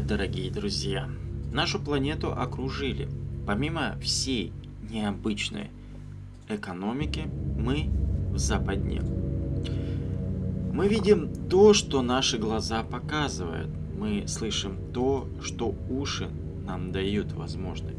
Привет, дорогие друзья! Нашу планету окружили. Помимо всей необычной экономики, мы в западне. Мы видим то, что наши глаза показывают. Мы слышим то, что уши нам дают возможность.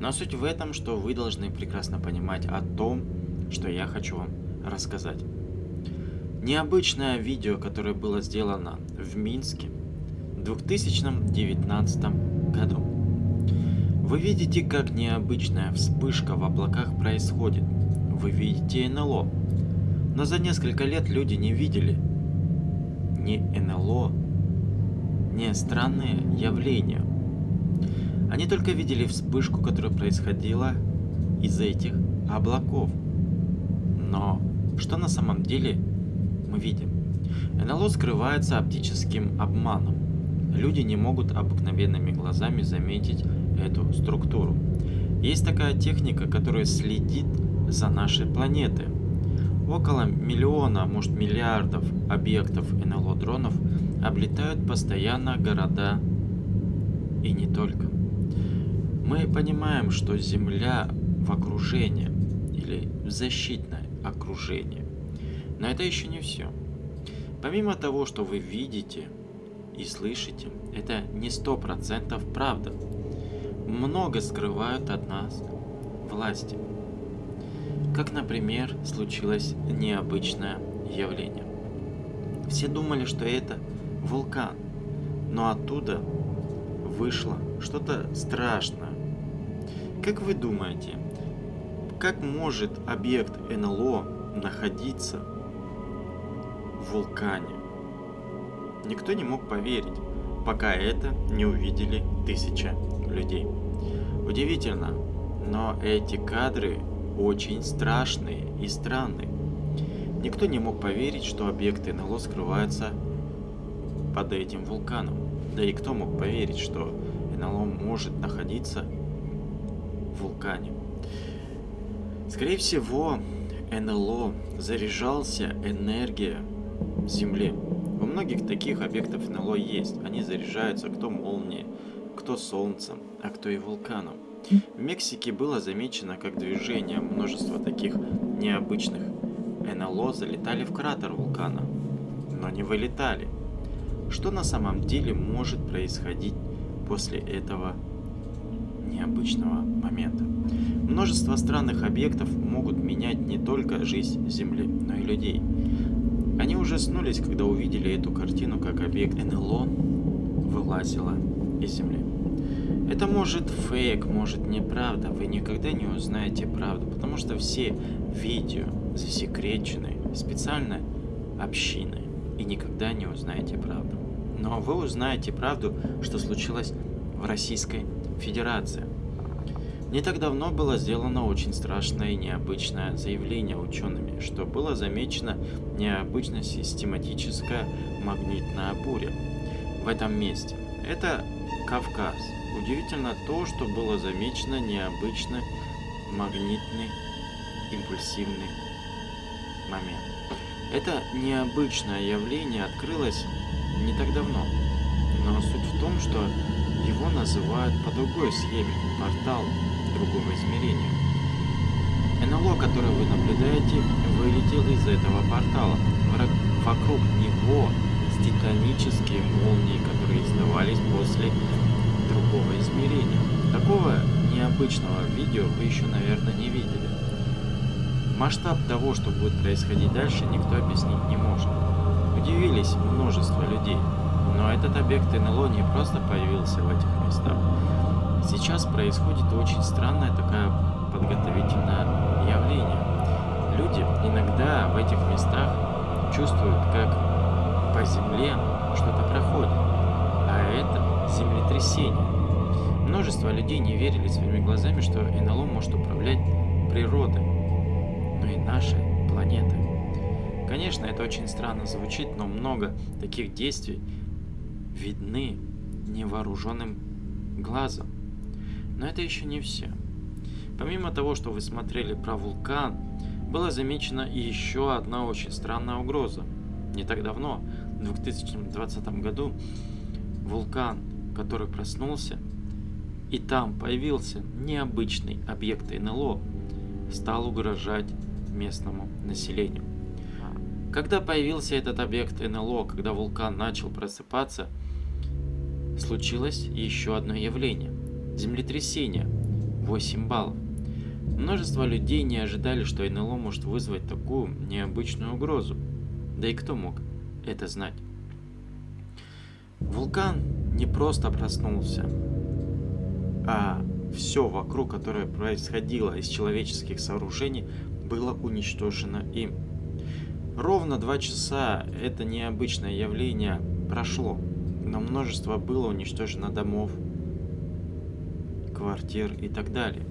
Но суть в этом, что вы должны прекрасно понимать о том, что я хочу вам рассказать. Необычное видео, которое было сделано в Минске – 2019 году. Вы видите, как необычная вспышка в облаках происходит. Вы видите НЛО. Но за несколько лет люди не видели ни НЛО, ни странные явления. Они только видели вспышку, которая происходила из этих облаков. Но что на самом деле мы видим? НЛО скрывается оптическим обманом люди не могут обыкновенными глазами заметить эту структуру. Есть такая техника, которая следит за нашей планетой. Около миллиона, может миллиардов объектов НЛО-дронов облетают постоянно города и не только. Мы понимаем, что Земля в окружении или в защитное окружение. Но это еще не все. Помимо того, что вы видите, и слышите, это не сто процентов правда. Много скрывают от нас власти. Как, например, случилось необычное явление. Все думали, что это вулкан, но оттуда вышло что-то страшное. Как вы думаете, как может объект НЛО находиться в вулкане? Никто не мог поверить, пока это не увидели тысяча людей. Удивительно, но эти кадры очень страшные и странные. Никто не мог поверить, что объекты НЛО скрываются под этим вулканом. Да и кто мог поверить, что НЛО может находиться в вулкане? Скорее всего, НЛО заряжался энергия Земли многих таких объектов НЛО есть. Они заряжаются кто молнией, кто солнцем, а кто и вулканом. В Мексике было замечено как движение множества таких необычных НЛО залетали в кратер вулкана, но не вылетали. Что на самом деле может происходить после этого необычного момента? Множество странных объектов могут менять не только жизнь Земли, но и людей. Они ужаснулись, когда увидели эту картину, как объект НЛО вылазила из земли. Это может фейк, может неправда, вы никогда не узнаете правду, потому что все видео засекречены специально общиной, и никогда не узнаете правду. Но вы узнаете правду, что случилось в Российской Федерации. Не так давно было сделано очень страшное и необычное заявление учеными, что было замечено необычная систематическая магнитная буря в этом месте. Это Кавказ. Удивительно то, что было замечено необычный магнитный импульсивный момент. Это необычное явление открылось не так давно, но суть в том, что его называют по другой схеме – портал другого измерения. НЛО, которое вы наблюдаете, вылетел из этого портала. Вокруг него титанические молнии, которые издавались после другого измерения. Такого необычного видео вы еще, наверное, не видели. Масштаб того, что будет происходить дальше, никто объяснить не может. Удивились множество людей, но этот объект НЛО не просто появился в этих местах. Сейчас происходит очень странное такое подготовительное явление. Люди иногда в этих местах чувствуют, как по земле что-то проходит, а это землетрясение. Множество людей не верили своими глазами, что НЛО может управлять природой, но и нашей планетой. Конечно, это очень странно звучит, но много таких действий видны невооруженным глазом. Но это еще не все. Помимо того, что вы смотрели про вулкан, была замечена и еще одна очень странная угроза. Не так давно, в 2020 году, вулкан, который проснулся, и там появился необычный объект НЛО, стал угрожать местному населению. Когда появился этот объект НЛО, когда вулкан начал просыпаться, случилось еще одно явление – землетрясение, 8 баллов. Множество людей не ожидали, что НЛО может вызвать такую необычную угрозу. Да и кто мог это знать? Вулкан не просто проснулся, а все вокруг, которое происходило из человеческих сооружений, было уничтожено им. Ровно два часа это необычное явление прошло, но множество было уничтожено домов, квартир и так далее.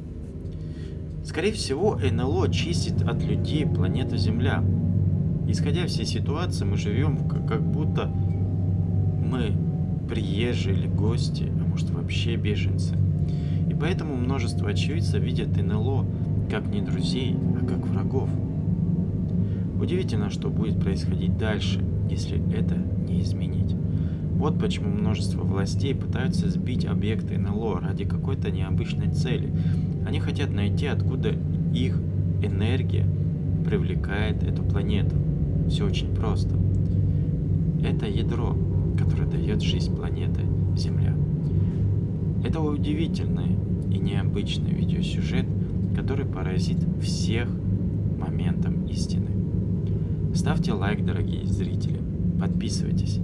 Скорее всего, НЛО чистит от людей планету Земля. Исходя всей ситуации, мы живем как будто мы приезжие или гости, а может вообще беженцы. И поэтому множество очевидцев видят НЛО как не друзей, а как врагов. Удивительно, что будет происходить дальше, если это не изменить. Вот почему множество властей пытаются сбить объекты НЛО ради какой-то необычной цели. Они хотят найти, откуда их энергия привлекает эту планету. Все очень просто. Это ядро, которое дает жизнь планеты Земля. Это удивительный и необычный видеосюжет, который поразит всех моментом истины. Ставьте лайк, дорогие зрители, подписывайтесь,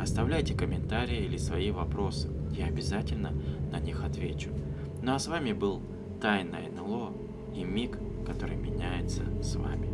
оставляйте комментарии или свои вопросы, я обязательно на них отвечу. Ну а с вами был Тайна НЛО и Миг, который меняется с вами.